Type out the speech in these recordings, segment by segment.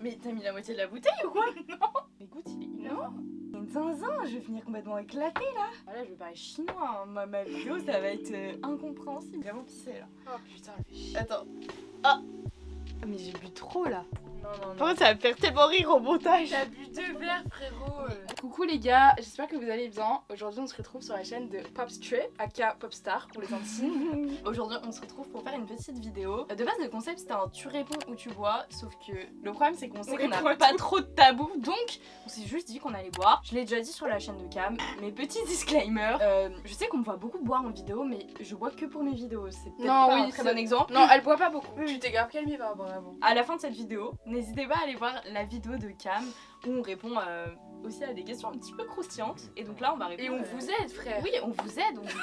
Mais t'as mis la moitié de la bouteille ou quoi Non. Mais goûte, il est Non. énorme. Une zinzin, je vais finir complètement éclatée là. Ah là, je vais parler chinois. hein. Ma, ma vidéo, ça va être euh, incompréhensible. Vraiment pissé là. Oh putain, elle fait chier. Attends. Ah Mais j'ai bu trop là. Non, non, Oh, ça va me faire tellement rire au montage. T'as bu deux verres, frérot. Coucou les gars, j'espère que vous allez bien. Aujourd'hui, on se retrouve sur la chaîne de Popstray, aka Popstar pour les intimes. Aujourd'hui, on se retrouve pour faire une petite vidéo. De base, le concept c'était un tu réponds ou tu bois. Sauf que le problème, c'est qu'on sait On qu'on n'a pas trop de tabou. Donc, on s'est juste dit qu'on allait boire. Je l'ai déjà dit sur la chaîne de Cam. Mais petit disclaimer euh, je sais qu'on me voit beaucoup boire en vidéo, mais je bois que pour mes vidéos. C'est peut-être pas oui, un très bon exemple. non, elle boit pas beaucoup. Tu t'es grave calmée par rapport à avant. À la fin de cette vidéo, n'hésitez pas à aller voir la vidéo de Cam où on répond euh, aussi à des questions un petit peu croustillantes. Et donc là, on va répondre. Et on euh, vous aide, frère. Oui, on vous aide, on vous,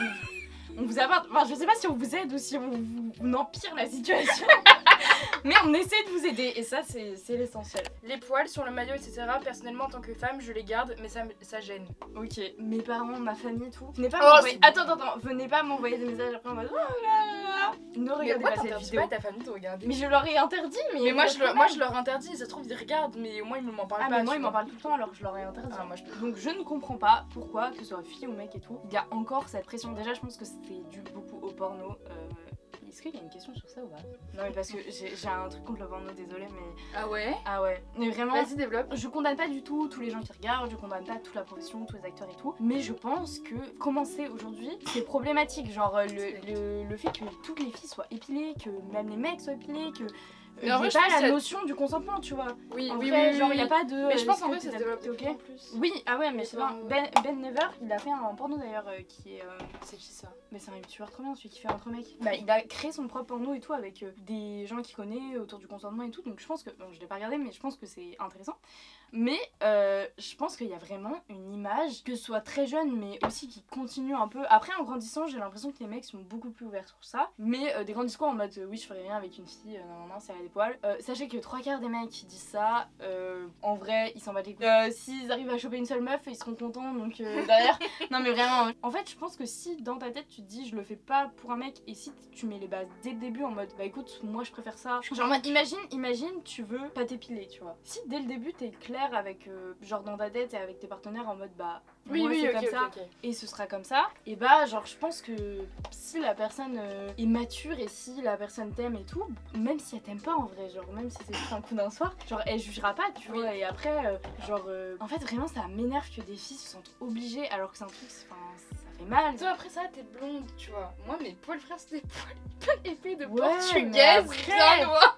on vous apporte. Enfin, je sais pas si on vous aide ou si on vous on empire la situation. Mais on essaie de vous aider et ça, c'est c'est l'essentiel. Les poils sur le maillot, etc. Personnellement, en tant que femme, je les garde, mais ça, gêne. Ok, mes parents, ma famille tout. Venez pas Oh, m'envoyer. c'est Attends, attends, attends. Venez pas m'envoyer des messages après en mode. Oh. Ne Mais regardez pourquoi pas cette vidéo. pas ta famille de regarder Mais je leur ai interdit, mais. Mais moi je, leur, quand moi, même. je leur interdis, ça se trouve, ils regardent, mais au moins, ils m'en parlent Ah, pas. mais moi, ils m'en parlent tout le temps alors je leur ai interdit. Ah, moi, je peux. Donc je ne comprends pas pourquoi, que ce soit fille ou mec et tout, il y a encore cette pression. Déjà, je pense que c'est dû beaucoup au porno. Euh, Est-ce qu'il y a une question sur ça ou pas? Non, mais parce que j'ai j'ai un truc contre le porno, désolé, mais. Ah ouais? Ah ouais, mais vraiment. Vas-y, développe. Je condamne pas du tout tous les gens qui regardent, je condamne pas toute la profession, tous les acteurs et tout, mais je pense que commencer aujourd'hui, c'est problématique. Genre euh, le, le, le fait que toutes les filles soient épilées, que même les mecs soient épilés, que. Je pas pense la notion du consentement, tu vois. Oui, En oui, vrai, oui, genre, oui, il n'y a oui. pas de. Mais je pense est-ce en vrai, ça se développe ok en plus. Oui, ah ouais, mais c'est bien. Ben, ben Never, il a fait un porno d'ailleurs euh, qui est. euh, C'est qui ça? Mais c'est un youtubeur trop bien, celui qui fait entre mecs. Bah, il a créé son propre porno et tout avec euh, des gens qu'il connaît autour du consentement et tout. Donc je pense que. Bon, je l'ai pas regardé, mais je pense que c'est intéressant. Mais euh, je pense qu'il y a vraiment une image, que ce soit très jeune, mais aussi qui continue un peu. Après, en grandissant, j'ai l'impression que les mecs sont beaucoup plus ouverts sur ça. Mais euh, des grands discours en mode euh, oui, je ferai rien avec une fille, non, non, non, c'est à des poils. Sachez que trois quarts des mecs qui disent ça, en vrai, ils s'en battent les couilles. S'ils arrivent à choper une seule meuf, ils seront contents, donc derrière. non, mais vraiment, en fait, je pense que si dans ta tête tu te dis je le fais pas pour un mec, et si tu mets les bases dès le début en mode bah écoute, moi je préfère ça. Genre, imagine, imagine, tu veux pas t'épiler, tu vois. Si dès le début t'es clair avec, euh, genre dans ta tête et avec tes partenaires en mode bah Oui, moi, oui, c'est comme ça et ce sera comme ça, et bah genre je pense que si la personne euh, est mature et si la personne t'aime et tout, même si elle t'aime pas en vrai, genre même si c'est juste un coup d'un soir, genre elle jugera pas, tu Oui. vois, et après, euh, genre euh, en fait vraiment ça m'énerve que des filles se sentent obligées alors que c'est un truc, enfin ça fait mal. Toi après ça t'es blonde tu vois. Moi mes poils frères c'est des poils épais de Ouais, portugaise bien noir.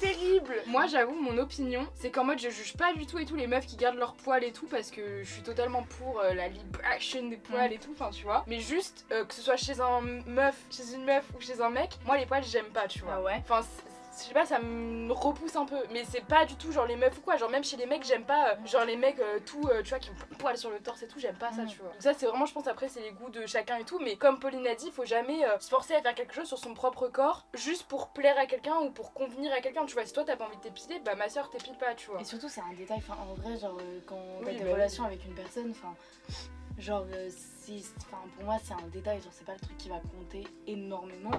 C'est terrible. Moi j'avoue mon opinion c'est qu'en mode je juge pas du tout et tout les meufs qui gardent leurs poils et tout parce que je suis totalement pour euh, la liberation des poils Mm. et tout enfin tu vois. Mais juste euh, que ce soit chez un meuf, chez une meuf ou chez un mec, moi les poils j'aime pas tu vois. Ah ouais Enfin, je sais pas, ça me repousse un peu. Mais c'est pas du tout genre les meufs ou quoi. Genre, même chez les mecs, j'aime pas. euh, genre, les mecs, euh, tout, euh, tu vois, qui ont plein de poils sur le torse et tout, j'aime pas ça, Mm. tu vois. Donc, ça, c'est vraiment, je pense, après, c'est les goûts de chacun et tout. Mais comme Pauline a dit, faut jamais euh, se forcer à faire quelque chose sur son propre corps juste pour plaire à quelqu'un ou pour convenir à quelqu'un. Tu vois, si toi t'as pas envie de t'épiler, bah ma soeur t'épile pas, tu vois. Et surtout c'est un détail, enfin en vrai genre quand t'as Oui, des bah relations avec une personne, enfin genre c'est, enfin pour moi c'est un détail, genre c'est pas le truc qui va compter énormément.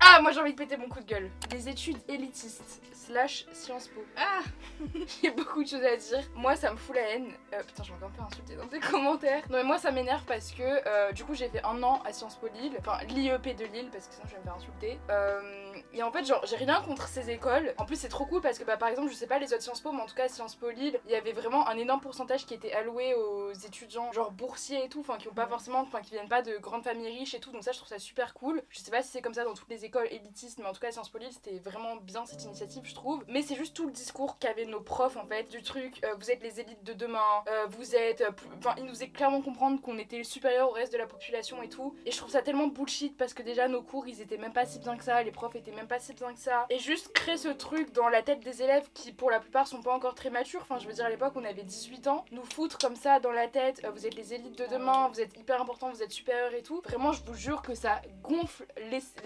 Ah, moi j'ai envie de péter mon coup de gueule. Des études élitistes slash Sciences Po. Ah J'ai beaucoup de choses à dire. Moi, ça me fout la haine. Euh, putain, je vais encore me faire insulter dans tes commentaires. Non, mais moi, ça m'énerve parce que euh, du coup, j'ai fait un an à Sciences Po Lille, enfin l'IEP de Lille, parce que sinon je vais me faire insulter. Euh, et en fait, genre, j'ai rien contre ces écoles. En plus, c'est trop cool parce que, bah, par exemple, je sais pas les autres Sciences Po, mais en tout cas, Sciences Po Lille, il y avait vraiment un énorme pourcentage qui était alloué aux étudiants, genre boursiers et tout, enfin, qui ont pas Ouais. forcément, enfin, qui viennent pas de grandes familles riches et tout. Donc, ça, je trouve ça super cool. Je sais pas si c'est comme ça dans toutes les écoles élitistes, mais en tout cas, Sciences Po Lille, c'était vraiment bien cette initiative, je trouve. Mais c'est juste tout le discours qu'avaient nos profs, en fait, du truc, euh, vous êtes les élites de demain, euh, vous êtes. euh, Enfin, ils nous faisaient clairement comprendre qu'on était supérieur au reste de la population et tout. Et je trouve ça tellement bullshit parce que déjà, nos cours, ils étaient même pas si bien que ça, les profs étaient même pas si bien que ça. Et juste créer ce truc dans la tête des élèves qui, pour la plupart, sont pas encore très matures. Enfin, je veux dire, à l'époque, on avait 18 ans. Nous foutre comme ça dans la tête, vous êtes les élites de demain, vous êtes hyper important, vous êtes supérieur et tout. Vraiment, je vous jure que ça gonfle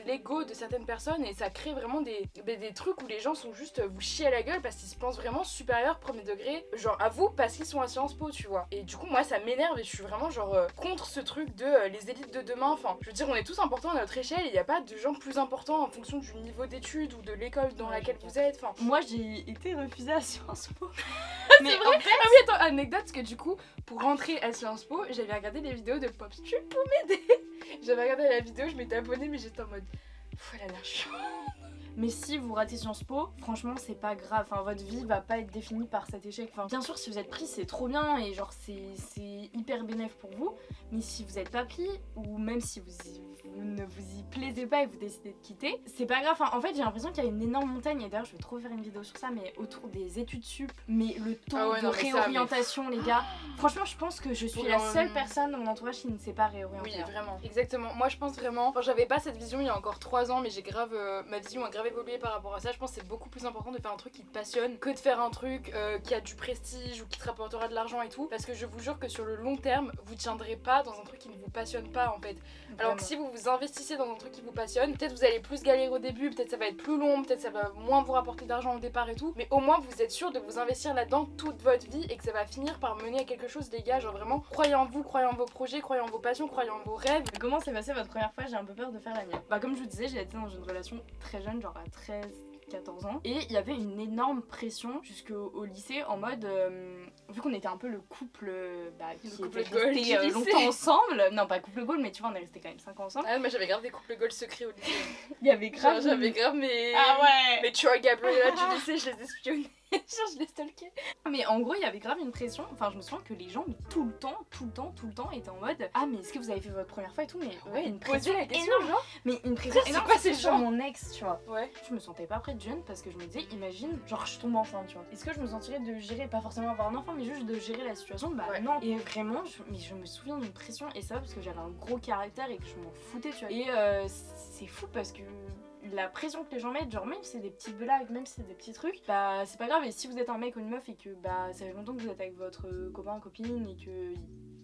l'ego de certaines personnes et ça crée vraiment des, des, trucs où les gens sont juste euh, vous chier à la gueule parce qu'ils se pensent vraiment supérieurs premier degré, genre à vous parce qu'ils sont à Sciences Po, tu vois. Et du coup, moi ça m'énerve et je suis vraiment genre euh, contre ce truc de euh, les élites de demain. Enfin, je veux dire, on est tous importants à notre échelle, il n'y a pas de gens plus importants en fonction du niveau d'études ou de l'école dans Ouais, laquelle vous êtes. Enfin, Moi, j'ai été refusée à Sciences Po. mais vrai en fait, Ah oui, attends, anecdote, parce que du coup, pour rentrer à Sciences Po, j'avais regardé des vidéos de PopStu pour m'aider? J'avais regardé la vidéo, je m'étais abonnée, mais j'étais en mode. Pff, elle a l'air chiant. Mais si vous ratez Sciences Po, franchement, c'est pas grave. Enfin, votre vie va pas être définie par cet échec. Bien sûr, si vous êtes pris, c'est trop bien et genre, c'est hyper bénéf pour vous. Mais si vous êtes pas pris, ou même si vous, vous ne vous y plaisez pas et vous décidez de quitter, c'est pas grave. En fait, j'ai l'impression qu'il y a une énorme montagne. Et d'ailleurs, je vais trop faire une vidéo sur ça, mais autour des études sup. Mais le taux Ah ouais, de non, mais ça, mais- réorientation, les gars. Franchement, je pense que je suis la seule personne de mon entourage qui ne s'est pas réorientée. Oui, vraiment. Exactement. Moi, je pense vraiment. Enfin, j'avais pas cette vision il y a encore 3 ans, mais j'ai grave. euh, ma vision a grave évolué par rapport à ça. Je pense que c'est beaucoup plus important de faire un truc qui te passionne que de faire un truc euh, qui a du prestige ou qui te rapportera de l'argent et tout. Parce que je vous jure que sur le long terme, vous tiendrez pas dans un truc qui ne vous passionne pas en fait. Alors que si vous vous investissez dans un truc qui vous passionne, peut-être vous allez plus galérer au début, peut-être ça va être plus long, peut-être ça va moins vous rapporter d'argent au départ et tout. Mais au moins vous êtes sûr de vous investir là-dedans toute votre vie et que ça va finir par mener à quelque chose, les gars. Genre vraiment, croyez en vous, croyez en vos projets, croyez en vos passions, croyez en vos rêves. Comment s'est passée votre première fois? J'ai un peu peur de faire la mienne. Bah comme je vous disais, j'ai été dans une relation très jeune, genre à 13 14 ans et il y avait une énorme pression jusqu'au au lycée en mode euh, vu qu'on était un peu le couple euh, bah, qui Le couple était resté euh, longtemps ensemble non pas couple goal mais tu vois on est resté quand même 5 ans ensemble Ah, moi j'avais grave des couples goals secrets au lycée. il y avait grave j'avais grave mes. ah ouais Mes Troy Gabriella du lycée, je les espionnais. Genre, je les stalkais. mais en gros il y avait grave une pression. Enfin je me souviens que les gens mais tout le temps tout le temps tout le temps étaient en mode ah mais est-ce que vous avez fait votre première fois et tout? Mais Ouais, une pression. la question, énorme. Genre. mais une pression C'est énorme quoi ces gens mon ex tu vois? Ouais. je me sentais pas prête jeune parce que je me disais imagine genre je tombe enceinte tu vois. Est-ce que je me sentirais de gérer pas forcément avoir un enfant mais juste de gérer la situation? Bah Ouais. non. Et vraiment je, mais je me souviens d'une pression et ça parce que j'avais un gros caractère et que je m'en foutais tu vois. Et euh, c'est fou parce que la pression que les gens mettent genre même si c'est des petites blagues même si c'est des petits trucs bah c'est pas grave. Et si vous êtes un mec ou une meuf et que bah ça fait longtemps que vous êtes avec votre copain copine et que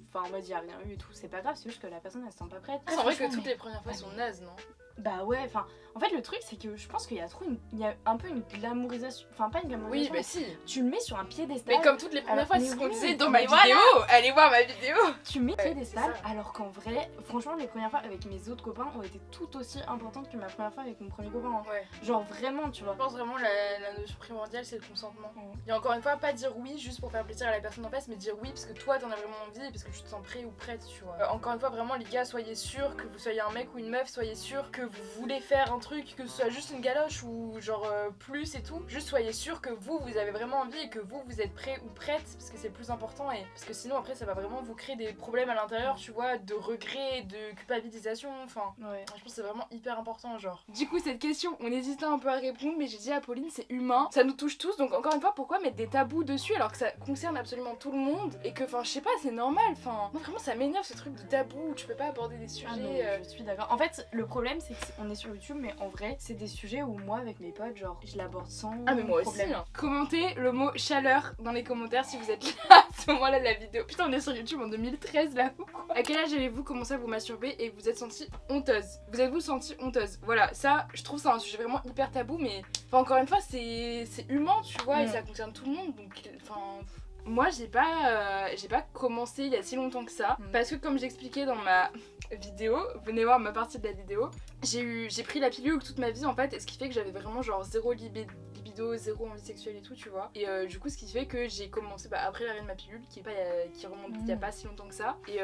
enfin en mode il y a rien eu et tout c'est pas grave. C'est juste que la personne elle se sent pas prête. C'est vrai que toutes mais- les premières fois sont nazes, non? Bah ouais, enfin, en fait le truc c'est que je pense qu'il y a trop une, il y a un peu une glamourisation, enfin pas une Oui, glamourisation, bah si. tu le mets sur un piédestal. Mais comme toutes les premières Alors, fois, c'est ce qu'on oui, disait dans ma vidéo. Allez voir ma vidéo. tu mets Ouais, piédestal, alors qu'en vrai, franchement les premières fois avec mes autres copains ont été tout aussi importantes que ma première fois avec mon premier copain. hein. Ouais. Genre vraiment, tu vois. Je pense vraiment la, la notion primordiale, c'est le consentement. Mhm. Et encore une fois, pas dire oui juste pour faire plaisir à la personne en face, mais dire oui parce que toi t'en as vraiment envie et parce que tu te sens prêt ou prête, tu vois. Euh, encore une fois, vraiment, les gars, soyez sûrs que vous soyez un mec ou une meuf, soyez sûrs que vous voulez faire un truc, que ce soit juste une galoche ou genre euh, plus et tout. Juste soyez sûrs que vous, vous avez vraiment envie et que vous, vous êtes prêt ou prête parce que c'est le plus important et parce que sinon après ça va vraiment vous créer des problèmes à l'intérieur, tu vois, de regret, de culpabilisation, enfin. Ouais. Je pense que c'est vraiment hyper important, genre. Du coup, cette question, on hésitait un peu à répondre, mais j'ai dit à Pauline, c'est humain, ça nous touche tous, donc encore une fois, pourquoi mettre des tabous dessus alors que ça concerne absolument tout le monde et que, enfin, je sais pas, c'est normal, enfin. Moi, vraiment, ça m'énerve ce truc de tabou où tu peux pas aborder des sujets. Ah non, euh, je suis d'accord. En fait, le problème c'est qu'on est sur YouTube, mais en vrai, c'est des sujets où moi avec mes potes, genre, je l'aborde sans Ah mais moi problème. aussi hein. Commentez le mot chaleur dans les commentaires si vous êtes là à ce moment-là de la vidéo. Putain on est sur YouTube en 2013 là ou quoi À quel âge avez-vous commencé à vous masturber et vous êtes sentie honteuse? Vous êtes-vous sentie honteuse? Voilà ça je trouve ça un sujet vraiment hyper tabou mais enfin, encore une fois c'est c'est humain tu vois et Mm. ça concerne tout le monde donc enfin... Moi j'ai pas euh, j'ai pas commencé il y a si longtemps que ça Mm. parce que comme j'expliquais dans ma vidéo, venez voir ma partie de la vidéo, j'ai eu j'ai pris la pilule toute ma vie en fait et ce qui fait que j'avais vraiment genre zéro libi- libido, zéro envie sexuelle et tout tu vois. Et euh, du coup ce qui fait que j'ai commencé bah, après l'arrêt de ma pilule qui est pas euh, qui remonte il y a Mm. pas si longtemps que ça et,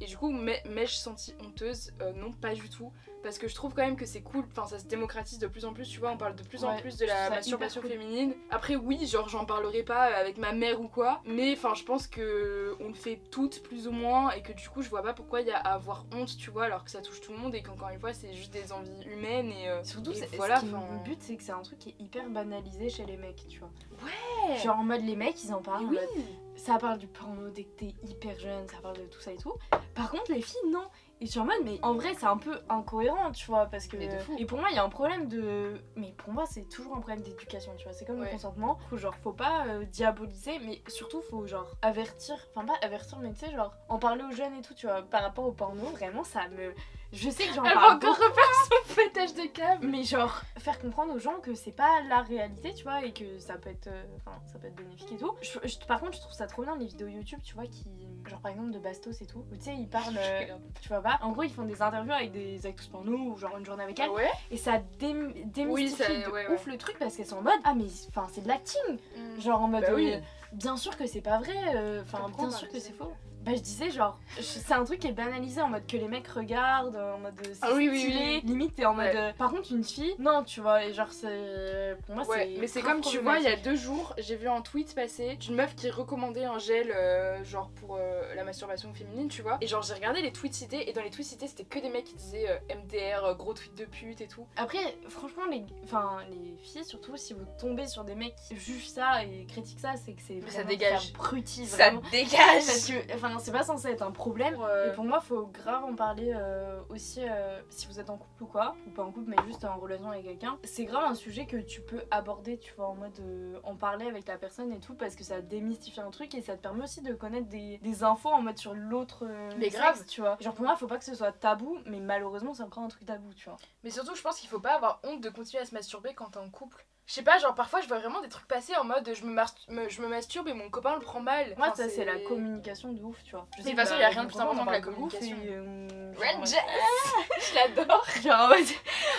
et du coup mais je sentie honteuse non pas du tout parce que je trouve quand même que c'est cool enfin ça se démocratise de plus en plus tu vois on parle de plus en plus de la masturbation cool. féminine après oui genre j'en parlerai pas avec ma mère ou quoi mais enfin je pense que on le fait toutes plus ou moins et que du coup je vois pas pourquoi il y a à avoir honte tu vois alors que ça touche tout le monde et qu'encore une fois c'est juste des envies humaines et euh, Surtout, et c'est- voilà ce qui enfin me bute, c'est que c'est un truc qui est hyper banalisé chez les mecs, tu vois. Ouais. Genre en mode les mecs, ils en parlent. en oui mode, ça parle du porno dès que t'es hyper jeune, ça parle de tout ça et tout. Par contre, les filles, non. Et je suis en mode, mais en vrai, c'est un peu incohérent, tu vois, parce que. Et pour moi, il y a un problème de. Mais pour moi, c'est toujours un problème d'éducation, tu vois. C'est comme Ouais. le consentement. Faut genre, faut pas euh, diaboliser, mais surtout, faut genre avertir. Enfin, pas avertir, mais tu sais, genre, en parler aux jeunes et tout, tu vois. Par rapport au porno, vraiment, ça me. je sais que j'en Elle va parle encore refaire son fêtage de câble. mais genre faire comprendre aux gens que c'est pas la réalité, tu vois, et que ça peut être, euh, enfin, ça peut être bénéfique et tout. Je- je- par contre, je trouve ça trop bien les vidéos YouTube, tu vois, qui, genre par exemple de Bastos et tout, où tu sais ils parlent, euh, tu vois pas. En gros, ils font des interviews avec des actrices porno ou genre une journée avec elles. Ah ouais Et ça dé- démystifie ça- de ouais, ouf le truc parce qu'elles sont en mode ah mais enfin c'est de l'acting. Genre en mode Bah oui. euh, bien sûr que c'est pas vrai euh, enfin bien sûr que disait c'est faux bah je disais genre c'est un truc qui est banalisé en mode que les mecs regardent en mode euh, c'est Ah oui, oui, stylé. oui. limite t'es en mode Ouais. euh, par contre une fille non tu vois et genre c'est pour moi Ouais, c'est mais c'est comme tu vois, il y a deux jours, j'ai vu un tweet passer d'une meuf qui recommandait un gel, euh, genre pour euh, la masturbation féminine, tu vois. Et genre, j'ai regardé les tweets cités, et dans les tweets cités, c'était que des mecs qui disaient euh, MDR, gros tweet de pute et tout. après franchement les enfin les filles surtout si vous tombez sur des mecs qui jugent ça et critiquent ça c'est que c'est ça dégage. abruti Ça dégage Parce que, enfin, c'est pas censé être un problème. Et pour moi, faut grave en parler euh, aussi euh, si vous êtes en couple ou quoi, ou pas en couple, mais juste en relation avec quelqu'un. C'est grave un sujet que tu peux aborder, tu vois, en mode euh, en parler avec la personne et tout, parce que ça démystifie un truc et ça te permet aussi de connaître des, des infos en mode sur l'autre. Mais sexe, grave. tu vois. Genre pour moi, faut pas que ce soit tabou, mais malheureusement, c'est encore un truc tabou, tu vois. Mais surtout, je pense qu'il faut pas avoir honte de continuer à se masturber quand t'es en couple. Je sais pas, genre parfois je vois vraiment des trucs passer en mode je me, me- je me masturbe et mon copain le prend mal. Moi, Enfin, ça, c'est la communication de ouf, tu vois. Je Mais sais de toute façon, bah, y a rien de plus important que la communication. euh, Ranger Je l'adore Genre en mode-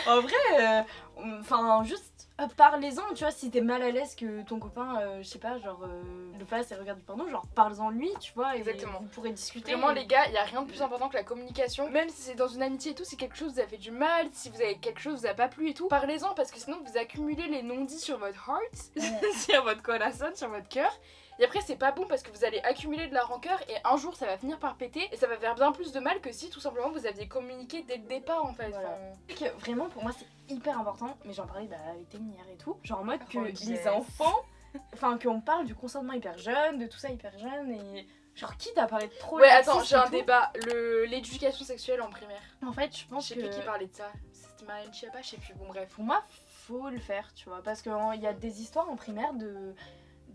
en vrai, euh, enfin juste euh, parlez-en, tu vois, si t'es mal à l'aise que ton copain, euh, je sais pas, genre euh, le fasse et regarde du porno, genre parle-en lui, tu vois, et Exactement. vous pourrez discuter. Vraiment les gars, il y a rien de plus important que la communication. Même si c'est dans une amitié et tout, si quelque chose vous a fait du mal, si vous avez quelque chose vous a pas plu et tout, parlez-en parce que sinon vous accumulez les non-dits sur votre heart, sur votre corazon, sur votre cœur. Et après c'est pas bon parce que vous allez accumuler de la rancœur et un jour ça va finir par péter et ça va faire bien plus de mal que si tout simplement vous aviez communiqué dès le départ en fait. Voilà. Enfin, que vraiment pour moi c'est hyper important, mais j'en parlais bah, avec Témi hier et tout, genre en mode que Oh, les enfants, enfin qu'on parle du consentement hyper jeune, de tout ça hyper jeune et genre quitte à parler de trop Ouais, attends, j'ai un débat. L'éducation sexuelle en primaire. En fait, je Je pense sais que plus qui parlait de ça. C'était Marine Chiappa, je sais plus. Bon, bref. pour moi faut le faire, tu vois, parce qu'il y a des histoires en primaire de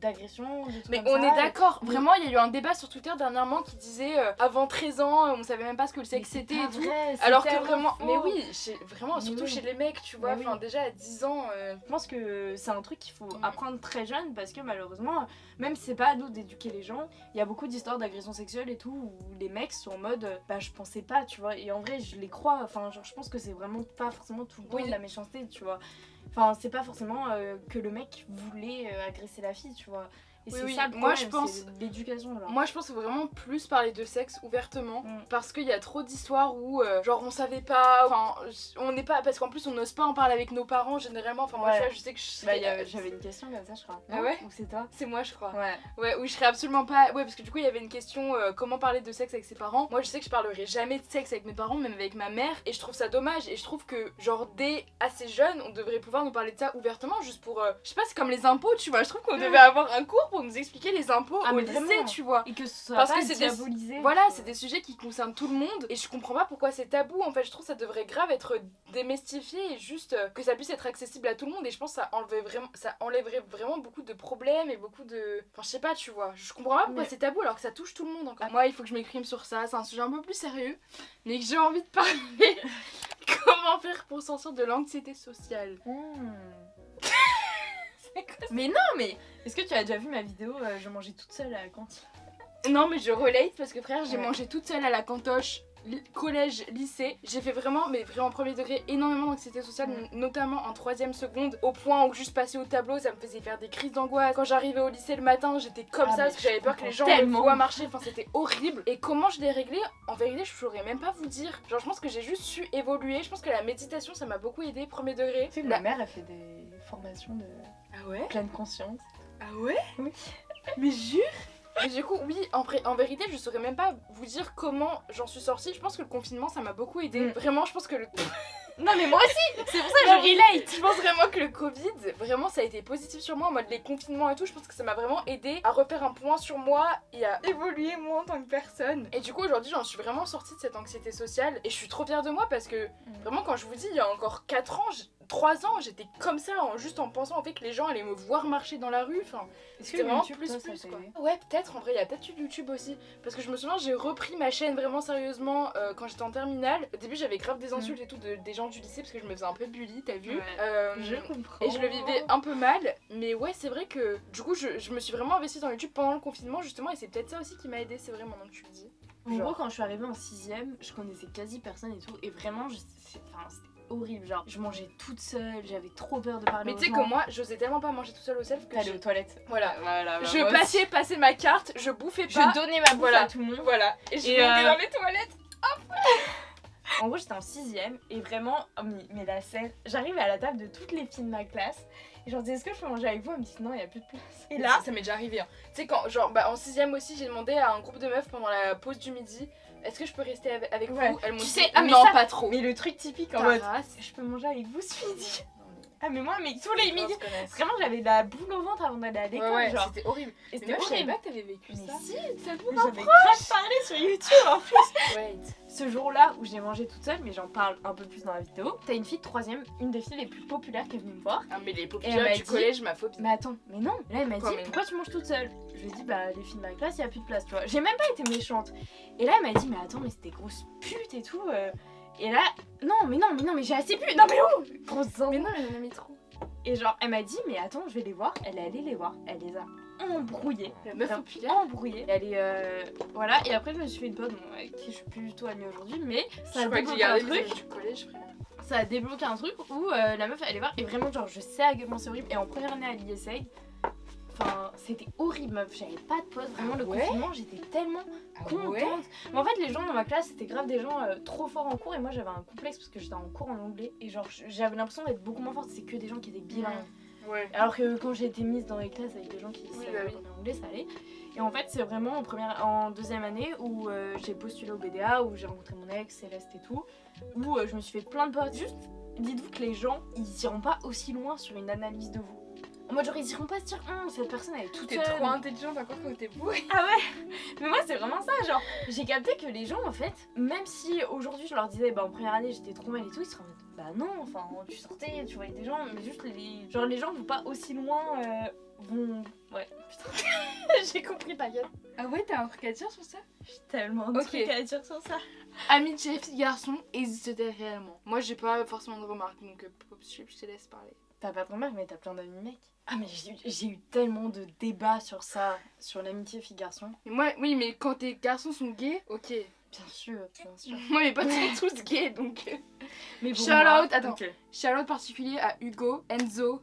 d'agression, Mais comme on ça, est d'accord, vraiment il y a eu un débat sur Twitter dernièrement qui disait euh, avant 13 ans on savait même pas ce que le sexe c'est c'était et tout. Alors que vraiment, faux. mais oui, chez- vraiment, Mais surtout oui. chez les mecs, tu vois, enfin oui. déjà à 10 ans. euh, Je pense que c'est un truc qu'il faut apprendre très jeune parce que malheureusement, même si c'est pas à nous d'éduquer les gens, il y a beaucoup d'histoires d'agression sexuelle et tout où les mecs sont en mode euh, bah je pensais pas, tu vois. Et en vrai, je les crois. Enfin, genre, je pense que c'est vraiment pas forcément tout le Oui. de la méchanceté, tu vois. Enfin, c'est pas forcément euh, que le mec voulait euh, agresser la fille, tu vois. Et Oui, c'est oui. ça le Moi, problème, je pense- l'éducation. Moi je pense qu'il faut vraiment plus parler de sexe ouvertement Mm. parce qu'il y a trop d'histoires où euh, genre on savait pas, enfin on n'est pas, parce qu'en plus on n'ose pas en parler avec nos parents généralement. Enfin moi Ouais. je sais que je Bah, j'avais une question comme ça, je crois. Ah ouais Ou c'est toi C'est moi je crois. Ouais. Ouais, où je serais absolument pas. Ouais, parce que du coup, il y avait une question euh, comment parler de sexe avec ses parents. Moi, je sais que je parlerai jamais de sexe avec mes parents, même avec ma mère. Et je trouve ça dommage. Et je trouve que, genre, dès assez jeune, on devrait pouvoir nous parler de ça ouvertement, juste pour. euh, je sais pas, c'est comme les impôts, tu vois. Je trouve qu'on devait avoir un cours pour nous expliquer les impôts Ah, au lycée, vraiment. tu vois. Et que ce soit Parce pas que c'est des- diabolisé. Voilà, c'est des sujets qui concernent tout le monde et je comprends pas pourquoi c'est tabou. En fait, je trouve que ça devrait grave être démystifié et juste euh, que ça puisse être accessible à tout le monde. Et je pense que ça, enlevait vraiment, ça enlèverait vraiment beaucoup de problèmes et beaucoup de. Enfin, je sais pas, tu vois. Je comprends pas pourquoi Mais- c'est tabou alors que ça touche tout le monde encore. Moi, il faut que je m'exprime sur ça. C'est un sujet un peu plus sérieux, mais que j'ai envie de parler. Comment faire pour sortir de l'anxiété sociale? Hmm. Mais non, mais est-ce que tu as déjà vu ma vidéo euh, Je mangeais toute seule à la cantine. Non, mais je relate parce que frère, j'ai Ouais. mangé toute seule à la cantoche, collège, lycée. J'ai fait vraiment, mais vraiment premier degré, énormément d'anxiété sociale, notamment en troisième seconde, au point où juste passer au tableau, ça me faisait faire des crises d'angoisse. Quand j'arrivais au lycée le matin, j'étais comme Ah, ça parce que j'avais peur que les gens me tellement. voient marcher. Enfin, c'était horrible. Et comment je l'ai réglé? En vérité, je saurais même pas vous dire. Genre, je pense que j'ai juste su évoluer. Je pense que la méditation, ça m'a beaucoup aidé, premier degré. Tu sais La- ma mère, elle fait des formations de Ah ouais? pleine conscience. Ah ouais? Oui. Mais jure Mais du coup, oui, en, vérité, je saurais même pas vous dire comment j'en suis sortie. Je pense que le confinement, ça m'a beaucoup aidé. Mm. Vraiment, je pense que le. Non, mais moi aussi C'est pour ça que Non, je relate Je pense vraiment que le Covid, vraiment, ça a été positif sur moi en mode les confinements et tout. Je pense que ça m'a vraiment aidé à refaire un point sur moi et à évoluer moi en tant que personne. Et du coup, aujourd'hui, j'en suis vraiment sortie de cette anxiété sociale et je suis trop fière de moi parce que Mm. vraiment, quand je vous dis, il y a encore 4 ans, 3 ans, j'étais comme ça, en, juste en pensant en fait que les gens allaient me voir marcher dans la rue. Enfin, Est-ce c'était vraiment YouTube, plus toi, plus quoi. Ouais, peut-être, en vrai, il y a peut-être eu YouTube aussi. Parce que je me souviens, j'ai repris ma chaîne vraiment sérieusement euh, quand j'étais en terminale. Au début, j'avais grave des insultes et tout de, des gens du lycée parce que je me faisais un peu bully, t'as vu Ouais. Euh, Je comprends. et je le vivais un peu mal, mais ouais, c'est vrai que du coup, je, je me suis vraiment investie dans YouTube pendant le confinement, justement, et c'est peut-être ça aussi qui m'a aidé, c'est vrai, maintenant que tu le dis. En Genre. gros, quand je suis arrivée en 6ème, je connaissais quasi personne et tout. Et vraiment, c'était horrible. Genre, je mangeais toute seule, j'avais trop peur de parler Mais tu sais que moi, j'osais tellement pas manger tout seul au self que T'allais j'ai- aux toilettes. Voilà. Voilà. bah, Je passais, passais ma carte, je bouffais pas. Je donnais ma bouffe Voilà. à tout le monde. Voilà. Et je Et, montais euh, dans les toilettes. En gros, j'étais en 6ème et vraiment, oh, mais, mais la scène, j'arrive à la table de toutes les filles de ma classe et je leur dis est-ce que je peux manger avec vous? Elle me dit non, il y a plus de place. Et là, ça, m'est déjà arrivé. hein. Tu sais, quand, genre, bah, en 6ème aussi, j'ai demandé à un groupe de meufs pendant la pause du midi est-ce que je peux rester avec, avec Ouais. vous? Tu dit sais, ah, mais non, ça- pas trop. mais le truc typique en mode je peux manger avec vous ce midi Ah, mais moi, mais tous les midis, vraiment, j'avais la boule au ventre avant d'aller à l'école. ouais, genre. c'était horrible. Et c'était moi, je savais horrible. pas que t'avais vécu Mais ça. si, Ça vous j'avais grave parlé sur YouTube en plus. Wait. Ce jour-là où j'ai mangé toute seule, mais j'en parle un peu plus dans la vidéo, t'as une fille de troisième, une des filles les plus populaires qui est venue me voir. Ah, mais les populaires m'a du dit- collège, ma phobie. Mais attends, mais non. Là, elle m'a dit pourquoi tu manges toute seule? Je lui ai dit bah les filles de ma classe, il y a plus de place, tu vois. J'ai même pas été méchante. Et là, elle m'a dit mais attends, mais c'était grosse pute et tout. euh. Et là, non, mais non, mais non, mais j'ai assez pu. Non mais oh, grosse Mais non, mais j'en ai mis trop. Et genre, elle m'a dit mais attends, je vais les voir. Elle est allée les voir. Elle les a embrouillées. La meuf populaire. embrouillée. Elle est euh, voilà. Et après, je me suis fait une pote bon, avec qui je suis plus du tout amie aujourd'hui, mais ça Je a débloqué un truc. du collège. Ça a débloqué un truc où euh, la meuf allait voir et vraiment genre je sais à quel point c'est horrible. Et en première année à l'ISA, enfin c'était horrible meuf. J'avais pas de pote. Vraiment Ah le ouais confinement, j'étais tellement Ah contente. Mais en fait, les gens dans ma classe, c'était grave des gens euh, trop forts en cours et moi j'avais un complexe parce que j'étais en cours en anglais et genre j'avais l'impression d'être beaucoup moins forte. C'est que des gens qui étaient bilingues. Ouais. Alors que quand j'ai été mise dans les classes avec des gens qui Oui, savaient bah parler anglais, ça allait. Et en fait, c'est vraiment en, première, en deuxième année où euh, j'ai postulé au BDA, où j'ai rencontré mon ex, Céleste et tout, où euh, je me suis fait plein de potes. Juste, dites-vous que les gens, ils iront pas aussi loin sur une analyse de vous. En mode genre, ils iront pas se dire, Hum, cette personne elle est toute T'es seule. trop intelligente encore quand t'es bourrée. Ah ouais Mais moi c'est vraiment ça, genre j'ai capté que les gens en fait, même si aujourd'hui je leur disais bah en première année j'étais trop mal et tout, ils seraient en mode bah non, enfin tu sortais, tu voyais des gens, mais juste les genre les gens vont pas aussi loin, euh, vont... Ouais, putain, j'ai compris ta gueule. Ah ouais, t'as un truc à dire sur ça? J'ai tellement de Ok. trucs à dire sur ça. Amitié fille-garçon, existe-t-elle réellement Moi, j'ai pas forcément de remarques, donc euh, je te laisse parler. T'as pas de remarque mais t'as plein d'amis mecs. Ah mais j'ai eu- j'ai eu tellement de débats sur ça, sur l'amitié fille-garçon. Mais moi, oui, mais quand tes garçons sont gays, ok. Bien sûr, bien sûr. Moi, mes potes sont tous gays, donc. Mais Shout moi, out, attends. ok. Shout-out particulier à Hugo, Enzo.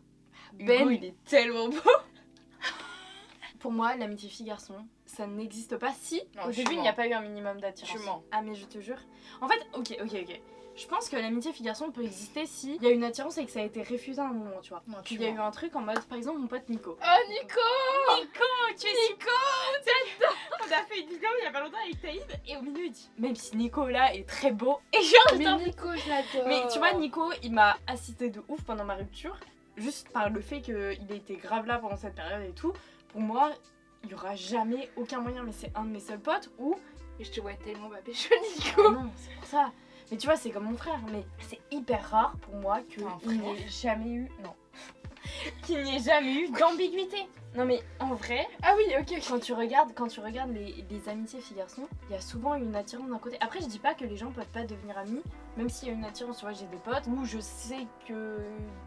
Hugo, Ben. il est tellement beau. Pour moi, l'amitié fille-garçon, ça n'existe pas si Non, au début il n'y a pas eu un minimum d'attirance. Ah mais je te jure. En fait, ok, ok, ok. Je pense que l'amitié fille-garçon peut exister si il y a une attirance et que ça a été refusé à un moment, tu vois. Non, Il y a eu un truc en mode, par exemple, mon pote Nico. Oh, Nico Nico, tu es Nico On a fait une vidéo il y a pas longtemps avec Taïd et au milieu il dit, même si Nico là est très beau, et genre, Mais Nico, je l'adore mais tu vois, Nico, il m'a assisté de ouf pendant ma rupture, juste par le fait qu'il était grave là pendant cette période et tout. Pour moi, il y aura jamais aucun moyen, mais c'est un de mes seuls potes où. Et je te vois tellement ma pécho, Ah Nico non, c'est pour ça. Mais tu vois, c'est comme mon frère, mais c'est hyper rare pour moi qu'il n'y ait jamais eu. Non. qu'il n'y ait jamais eu d'ambiguïté. Non, mais en vrai, Ah oui, ok, ok. quand tu regardes, quand tu regardes les, les amitiés filles-garçons, il y a souvent une attirance d'un côté. Après, je dis pas que les gens peuvent pas devenir amis, même s'il y a une attirance. Tu vois, j'ai des potes où je sais que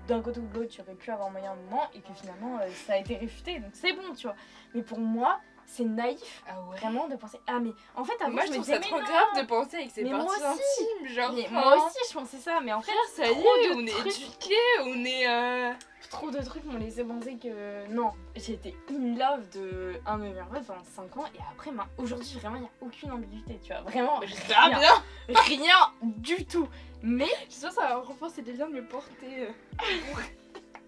d'un côté ou de l'autre, tu aurais pu avoir moyen un moment et que finalement, euh, ça a été réfuté. Donc c'est bon, tu vois. Mais pour moi, c'est naïf Ah ouais. vraiment de penser. Ah, mais en fait, avant, Moi, je je me trouve disais, ça trop non. grave de penser avec ses parties intimes, genre. Mais enfin, moi aussi, je pensais ça, mais en fait, ça y est, de on est éduqués, on est. Euh... trop de trucs m'ont laissé penser que non. J'ai été in love de un de mes meilleurs potes pendant 5 ans et après, ben, aujourd'hui, vraiment, il n'y a aucune ambiguïté, tu vois. Vraiment, rien. bien rien du tout. Mais J'espère que ça va renforcer des liens de me porter.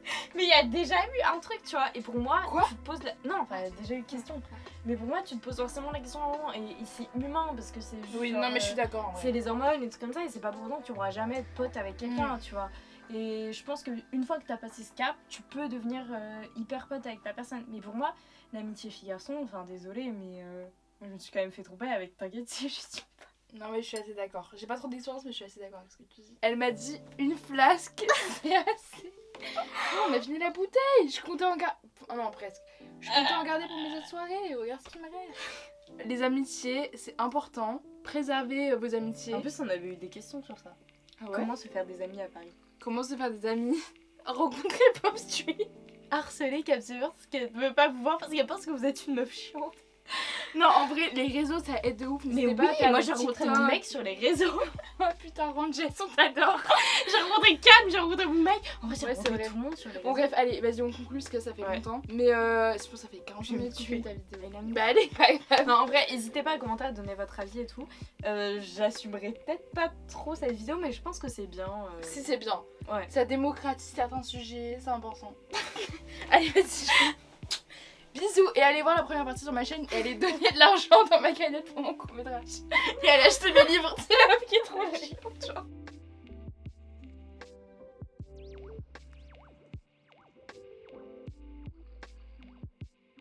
euh. mais il y a déjà eu un truc, tu vois. Et pour moi, Quoi tu te poses la... Non, enfin, il y a déjà eu question. Mais pour moi, tu te poses forcément la question moment. Et, c'est humain parce que c'est juste. Oui, genre, non, mais je euh, suis d'accord. en vrai. C'est les hormones et tout comme ça, et c'est pas pour autant que tu pourras jamais être pote avec quelqu'un, tu vois. Et je pense qu'une fois que t'as passé ce cap, tu peux devenir euh, hyper pote avec la personne. Mais pour moi, l'amitié fille-garçon, enfin désolé, mais euh, je me suis quand même fait tromper avec, t'inquiète, si je suis Non mais je suis assez d'accord. J'ai pas trop d'expérience mais je suis assez d'accord avec ce que tu dis. Elle m'a dit une flasque, c'est assez. Non, on a fini la bouteille. Je comptais en garder. Oh non, presque. Je comptais en garder pour mes autres soirées. Regarde ce qui me reste. Les amitiés, c'est important. Préservez euh, vos amitiés. En plus, on avait eu des questions sur ça. Ah ouais Comment se faire des amis à Paris? Comment se faire des amis? Rencontrer Pop Street. Harceler Capsule parce qu'elle ne veut pas vous voir parce qu'elle pense que vous êtes une meuf chiante. Non, en vrai, les réseaux ça aide de ouf. Mais oui, pas moi j'ai rencontré mon mec sur les réseaux. Oh putain, Rangel, on t'adore. j'ai rencontré Cam, j'ai rencontré mon mec. En vrai, j'ai Ouais, c'est rencontré vrai. tout le monde sur les Bon, bref, allez, vas-y, on conclut parce que ça fait Ouais. longtemps. Mais euh, je pense que ça fait 40 Je vais me minutes que ta vidéo. Bah, allez. Non, en vrai, n'hésitez pas à commenter, à donner votre avis et tout. Euh, J'assumerai peut-être pas trop cette vidéo, mais je pense que c'est bien. euh, Si, c'est bien. Ouais. Ça démocratise certains sujets, c'est important. allez, vas-y. Bisous et allez voir la première partie sur ma chaîne et allez donner de l'argent dans ma cagnotte pour mon court métrage. Et allez acheter mes livres, c'est la meuf qui est trop chiante.